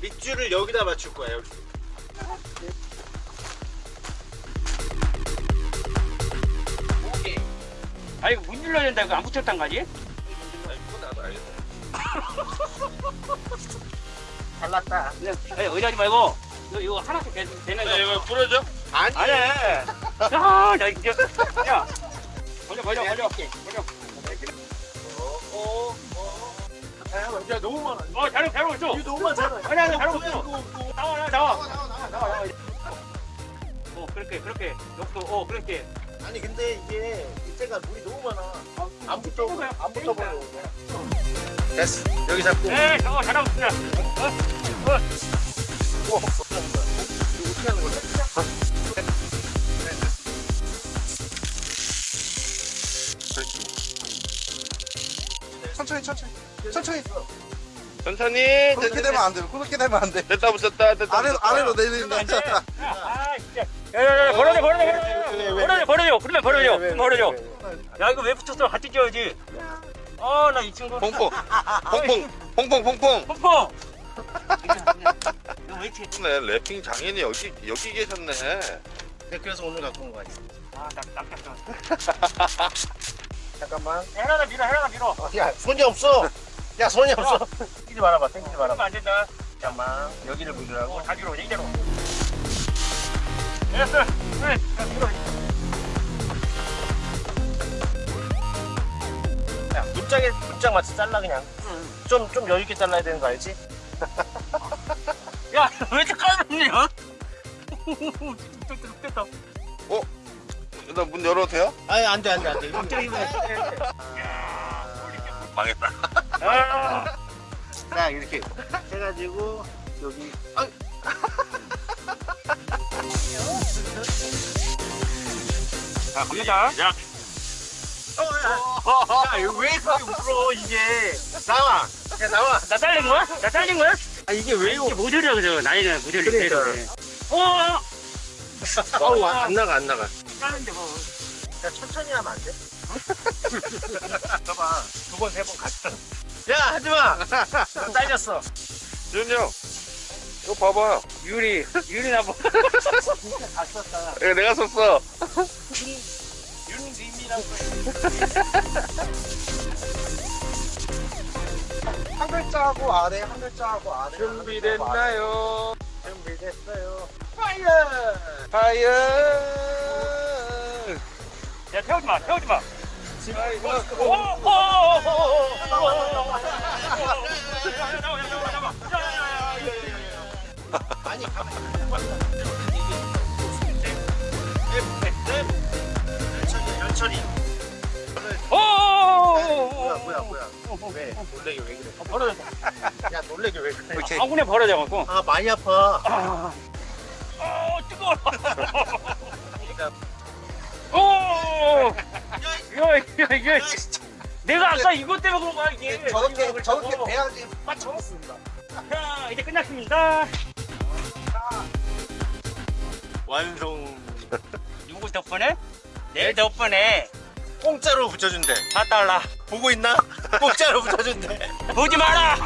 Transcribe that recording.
밑줄을 여기다 맞출 거야 여기. 아 이거 문 눌러야 된다 이거 안 붙였단 거지? 잘났다 그냥 아니, 의지하지 말고 이거, 이거 하나씩 되, 되는 거 이거 부러져? 아니. 아니 야 나 이제 야 걸려 걸려 걸려 걸려 어, 어, 어. 야 너무 많아. 어 잘하고 잘하고 있어 이거 너무 많잖아. 아니 아니 잘하고 있어. 나와 나와 나와 나와 나와 나와. 나와 어 그렇게 그렇게 역도 어 그렇게 아니 근데 이게 밑에가 물이 너무 많아. 안 붙어. 안 붙어 버려. 됐어. 여기 잡고. 네 저거 잘하고 있습니다 이거 어떻게 하는 거야? 천천히 천천히. 천천히. 천천히. 그렇게 되면 안 돼. 그렇게 되면 안 돼. 됐다 붙였다 됐다 아래로. 아래로 내린다. 아 진짜. 야야야 벌어져 벌어져 벌어져 벌어져 그러면 그럼 벌어져 야 이거 왜 붙였어? 같이 쪄야지. 아나 이 친구. 퐁퐁. 퐁퐁. 퐁퐁 퐁퐁. pompo 이거 왜 이렇게 네? 래핑 장인이 여기 여기 계셨네. 네, 그래서 오늘 갖고 온 거야. 아나 낚였어 잠깐만. 해라다 밀어 해라다 밀어 어, 야 손이 없어. 야 손이 없어. 땡기지 말아봐. 땡기지 그러면 말아봐. 안 된다 잠깐만. 여기를 물으라고. 어, 다 밀어 이대로 됐어 그래 자, 밀어 야 문짝에 문짝 맞춰 잘라 그냥. 좀좀 여유 있게 잘라야 되는 거 알지? 야왜 이렇게 까맣냐 됐다 나 문 열어도 돼요? 아니 안돼 안돼 안돼. 문짝이면 망했다 아자 이렇게 해가지고 여기. 아, 자, 갑니다. 야 야, 이거 왜 그렇게 울어 이게? 나와. 야 나와. 나 잘린 거야? 나 잘린 거야? 아 이게 왜 이게 모델이라 그래. 나이가 모델이 그러니까. 때문에. 어, 어우 안 나가 안 나가. 잘린데 뭐. 야 천천히 하면 안 돼? 봐봐 두 번 세 번 갔어. 야 하지마. 너 잘렸어. 준이 형 이거 봐봐 유리, 유리 나보. 다 썼다. 이거 내가 썼어 윤림이라고. 한 글자하고 아래 한 글자하고 아래. 준비됐나요? 준비됐어요. 파이어 파이어 야 태우지 마 태우지 마 아니 연철이 뭐야 뭐야 왜 놀래게 왜 그래 아, 벌어졌다 야 놀래게 왜 그래 오케이. 아군에 벌어져갖고 아 많이 아파 아, 아 뜨거워 이거. 내가 아까 이것 때문에 그런 거야, 이게. 저렇게 저렇게 돼야지 빠져먹습니다. 자, 이제 끝났습니다. 완성. 누구 덕분에? 내 덕분에 공짜로 붙여준대. 4달러. 보고 있나? 공짜로 붙여준대. 보지 마라!